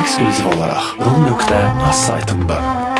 Eksklüziv olaraq rum.az saytında.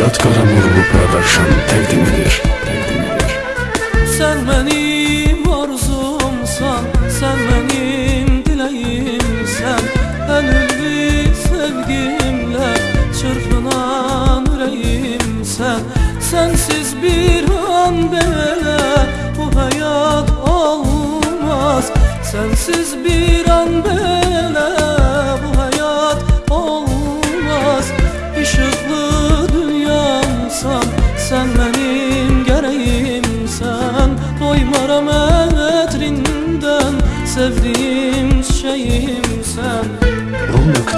Nicat Qaramurlu Production təqdim edir. Sen benim arzumsan Sen benim dileğimsen Gönüllü sevgimle Çırpınan yüreğimsen Sensiz bir an bile Bu hayat olmaz. Sensiz bir an bile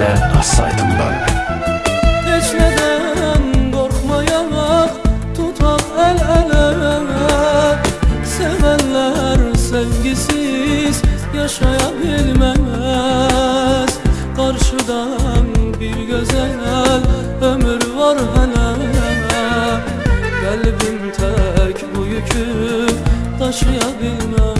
rum.az saytından. Hiç neden korkmayarak Tutak el ele. Sevenler sevgisiz Yaşayabilmez Karşıdan bir güzel Ömür var hele. Kalbim tek bu yükü Taşıyabilmez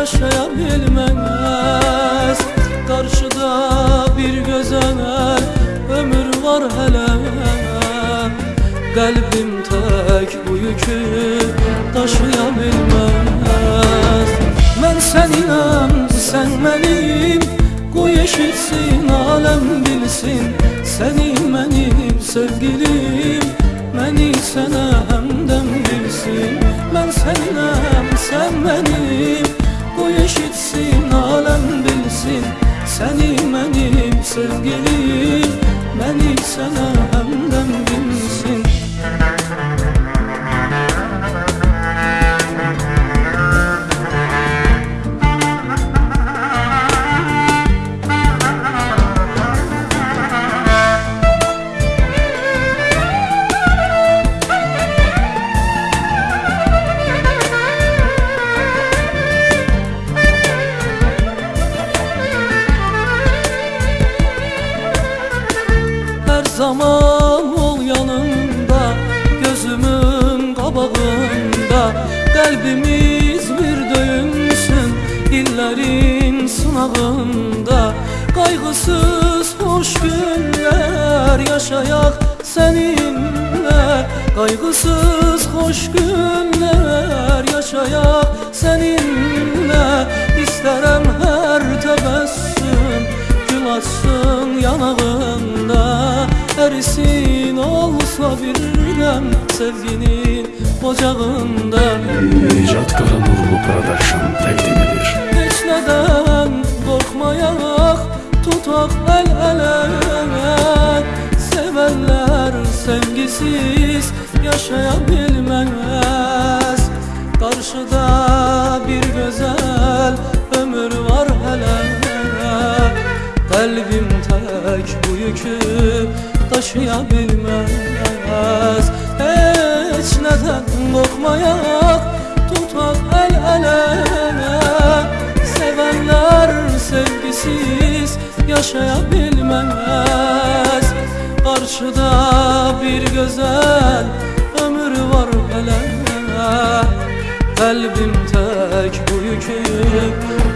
sevgisiz yaşayabilmez Karşıda bir güzel ömür var hele Kalbim tek bu yükü taşıyabilmez. Ben seninəm, sen benim. Qoy eşitsin, alem bilsin. Senin benim sevgilim Məni sevgilim Məni sənə Kalbimiz bir döyünsün İllerin sınavında Kaygısız hoş günler Yaşayak seninle. Kaygısız hoş günler Yaşayak seninle. İsterem her tebessüm Gül açsın yanağında. Erisin olsa birden Sevginin ocağında Production təqdim edir. Hiç neden korkmayarak Tutak el ele. Sevenler sevgisiz Yaşayabilmez. Karşıda bir güzel ömür var hele Kalbim tek bu yükü taşıyabilmez. Hiç neden korkmayak tutak sevgisiz yaşayabilmez Karşıda bir güzel ömür var hele Kalbim tek bu yükü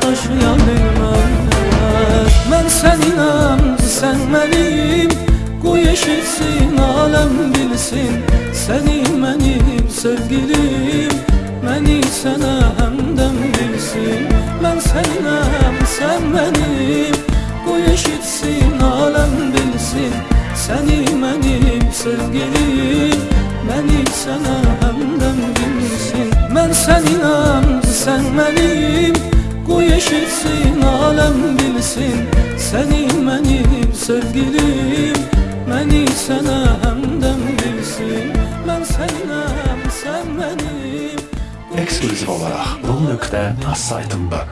taşıyabilmez. Ben seninəm, sen benim Qoy eşitsin, alem bilsin. Senin benim sevgilim Məni sənə Sən inan, sən mənim Qoy eşitsin, aləm bilsin. Səni mənim sevgilim. Məni sənə həmdəm bilsin. Mən səninəm, sən mənim Ekskluziv olaraq Bol.az saytında